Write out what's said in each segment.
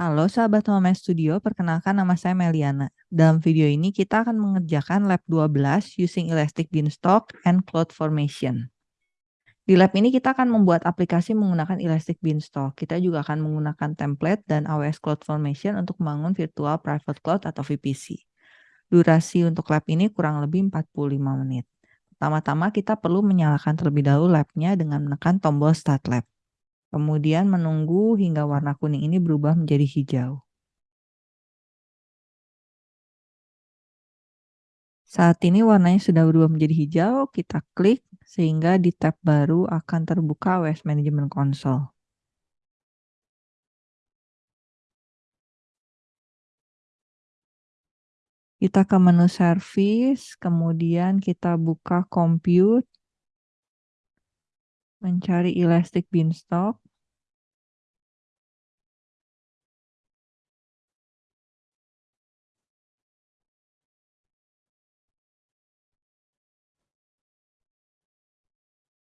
Halo sahabat Home Studio, perkenalkan nama saya Meliana. Dalam video ini kita akan mengerjakan lab 12 using Elastic Beanstalk and Cloud Formation. Di lab ini kita akan membuat aplikasi menggunakan Elastic Beanstalk. Kita juga akan menggunakan template dan AWS Cloud Formation untuk membangun virtual private cloud atau VPC. Durasi untuk lab ini kurang lebih 45 menit. Pertama-tama kita perlu menyalakan terlebih dahulu labnya dengan menekan tombol Start Lab. Kemudian menunggu hingga warna kuning ini berubah menjadi hijau. Saat ini warnanya sudah berubah menjadi hijau, kita klik sehingga di tab baru akan terbuka OS Management Console. Kita ke menu service, kemudian kita buka compute, mencari Elastic Beanstalk.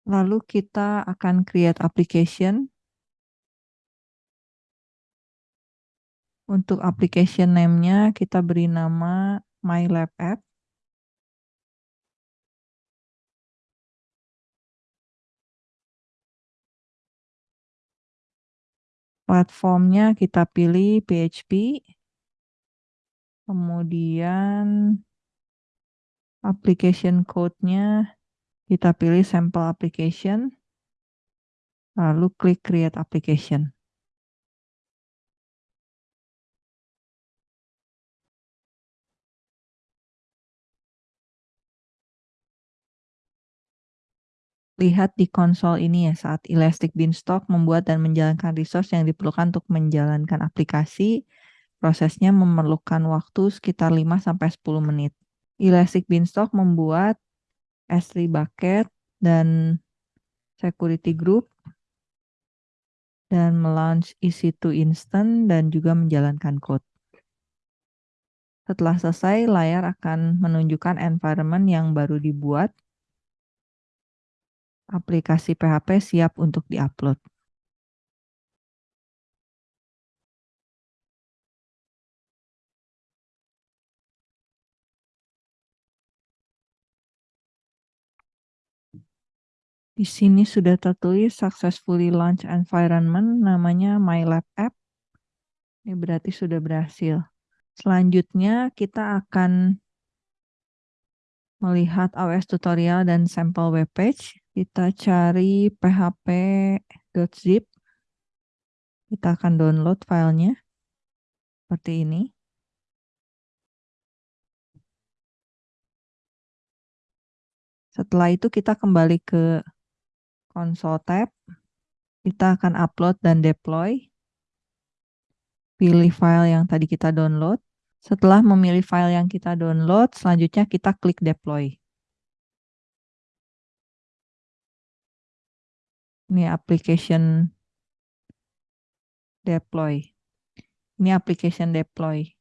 Lalu kita akan create application. Untuk application name-nya kita beri nama MyLab App. Platformnya kita pilih PHP. Kemudian application code-nya kita pilih sampel application. Lalu klik create application. Lihat di konsol ini ya saat Elastic Beanstalk membuat dan menjalankan resource yang diperlukan untuk menjalankan aplikasi, prosesnya memerlukan waktu sekitar 5-10 menit. Elastic Beanstalk membuat S3 bucket dan security group dan melaunch EC2 instant dan juga menjalankan code. Setelah selesai, layar akan menunjukkan environment yang baru dibuat aplikasi PHP siap untuk diupload. Di sini sudah tertulis successfully launch environment namanya MyLab App. Ini berarti sudah berhasil. Selanjutnya kita akan melihat AWS tutorial dan sampel web page. Kita cari php.zip. Kita akan download filenya. Seperti ini. Setelah itu kita kembali ke console tab. Kita akan upload dan deploy. Pilih file yang tadi kita download. Setelah memilih file yang kita download, selanjutnya kita klik deploy. Ini application deploy. Ini application deploy.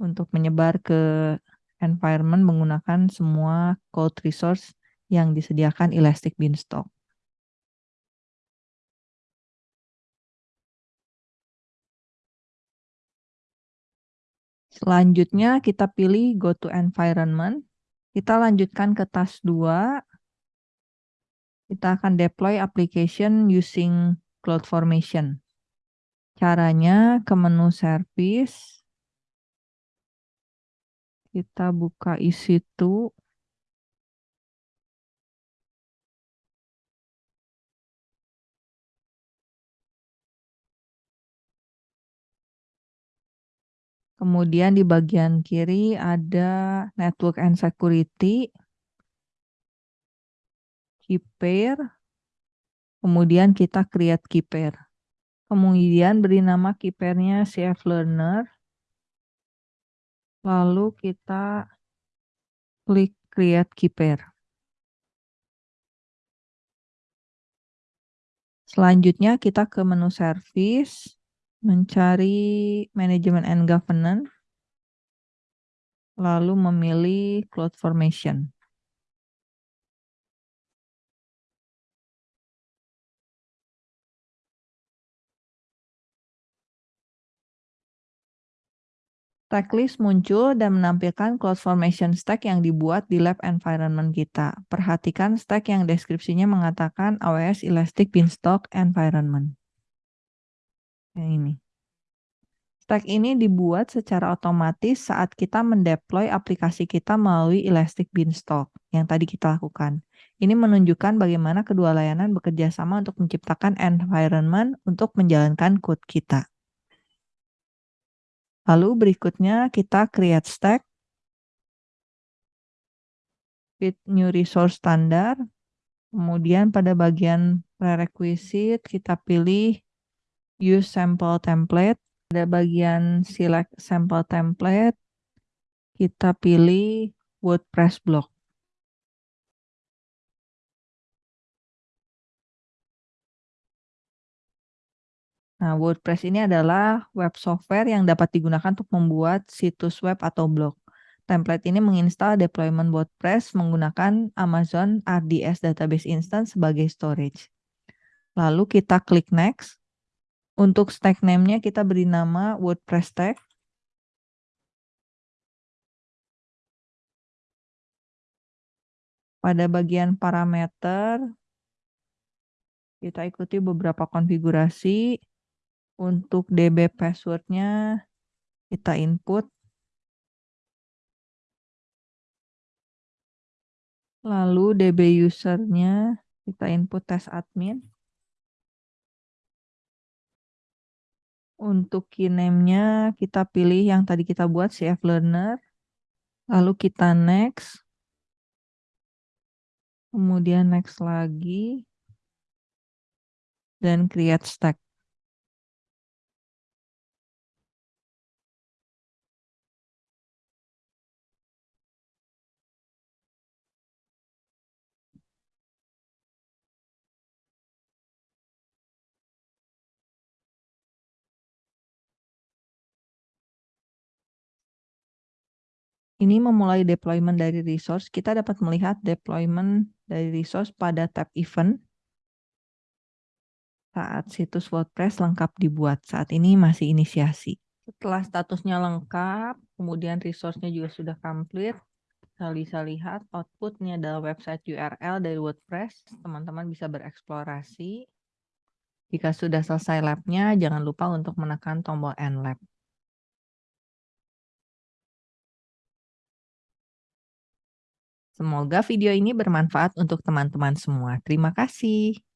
Untuk menyebar ke environment menggunakan semua code resource yang disediakan Elastic Beanstalk. Selanjutnya kita pilih go to environment. Kita lanjutkan ke task 2 kita akan deploy application using CloudFormation. Caranya ke menu service. Kita buka EC2. Kemudian di bagian kiri ada Network and Security key pair, kemudian kita create key pair. Kemudian beri nama key pairnya CF Learner. Lalu kita klik create key pair. Selanjutnya kita ke menu service, mencari management and governance, lalu memilih cloud formation. Stack list muncul dan menampilkan CloudFormation stack yang dibuat di lab environment kita. Perhatikan stack yang deskripsinya mengatakan AWS Elastic Beanstalk Environment. Yang ini. Stack ini dibuat secara otomatis saat kita mendeploy aplikasi kita melalui Elastic Beanstalk yang tadi kita lakukan. Ini menunjukkan bagaimana kedua layanan bekerja sama untuk menciptakan environment untuk menjalankan code kita. Lalu berikutnya kita create stack. With new resource standard. Kemudian pada bagian prerequisite kita pilih use sample template. Pada bagian select sample template kita pilih WordPress block. Nah, WordPress ini adalah web software yang dapat digunakan untuk membuat situs web atau blog. Template ini menginstal deployment WordPress menggunakan Amazon RDS Database Instance sebagai storage. Lalu kita klik next. Untuk stack name-nya kita beri nama WordPress stack. Pada bagian parameter, kita ikuti beberapa konfigurasi. Untuk DB passwordnya kita input. Lalu DB usernya kita input tes admin. Untuk keyname-nya kita pilih yang tadi kita buat CF Learner. Lalu kita next. Kemudian next lagi. Dan create stack. Ini memulai deployment dari resource. Kita dapat melihat deployment dari resource pada tab event saat situs WordPress lengkap dibuat. Saat ini masih inisiasi. Setelah statusnya lengkap, kemudian resource-nya juga sudah complete, kita bisa lihat outputnya adalah website URL dari WordPress. Teman-teman bisa bereksplorasi. Jika sudah selesai lab-nya, jangan lupa untuk menekan tombol End Lab. Semoga video ini bermanfaat untuk teman-teman semua. Terima kasih.